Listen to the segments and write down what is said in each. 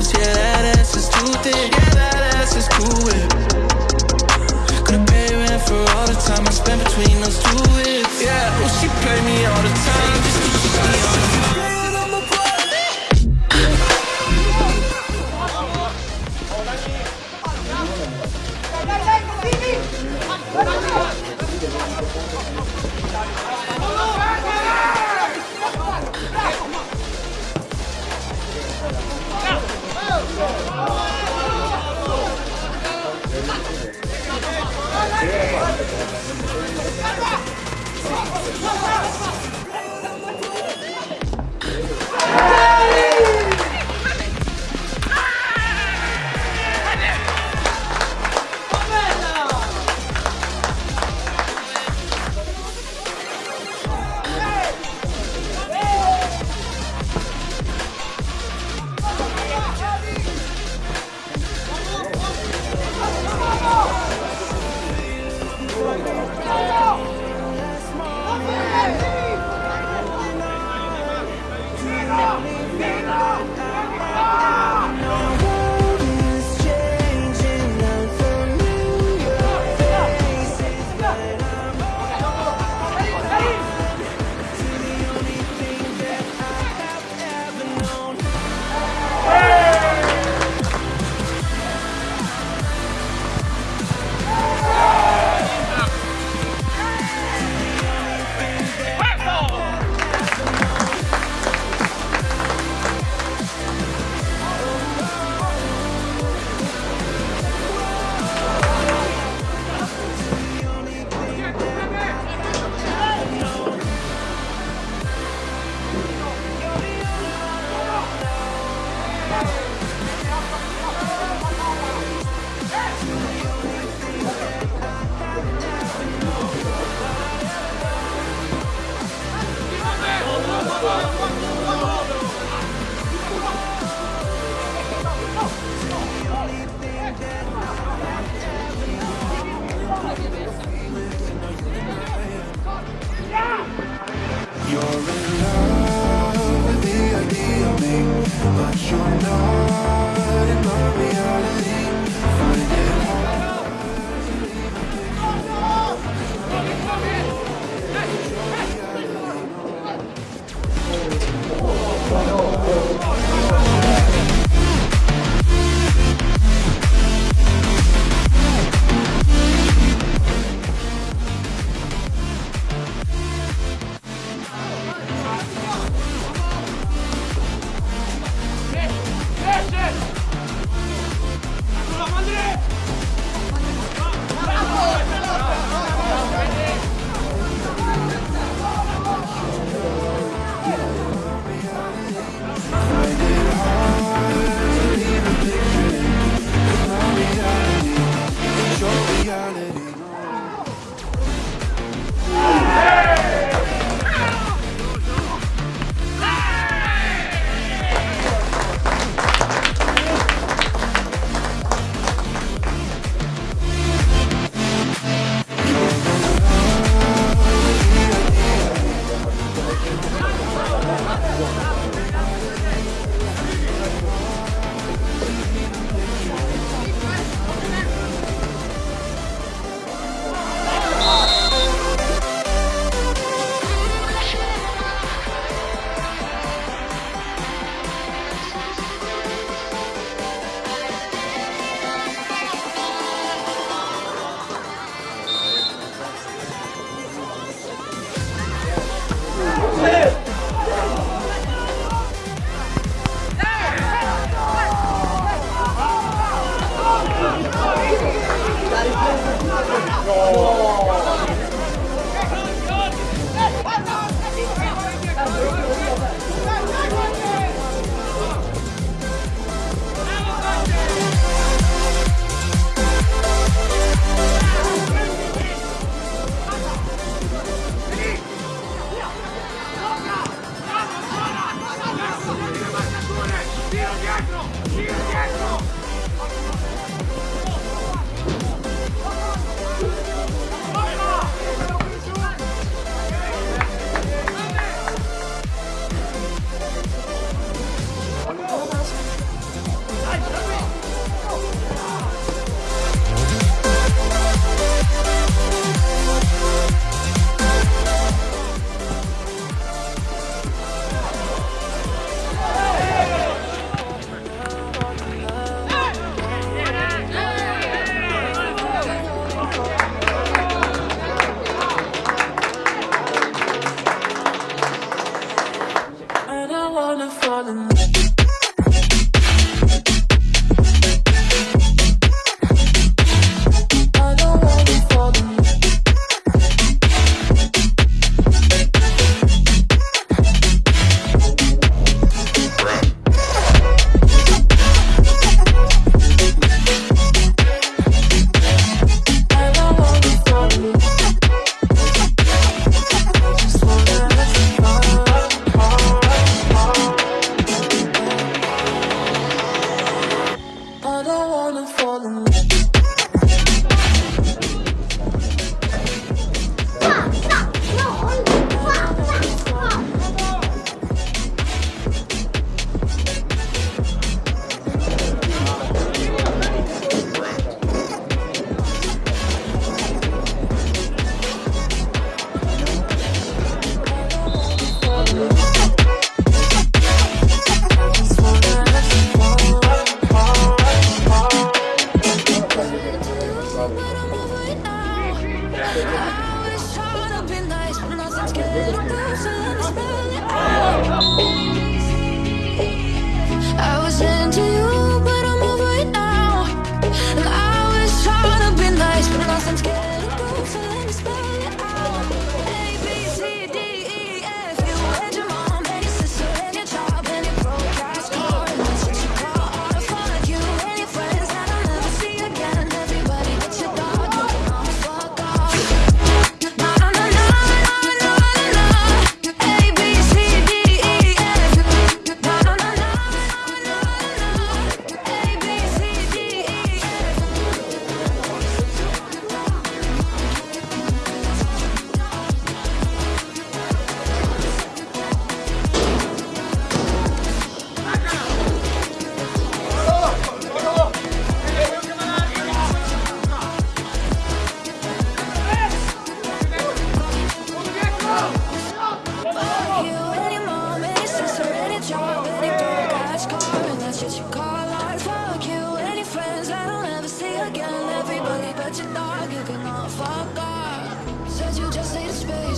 Between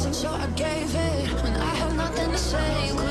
wasn't, so I gave it When I had nothing to say.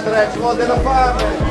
André, te modelo a fábrica.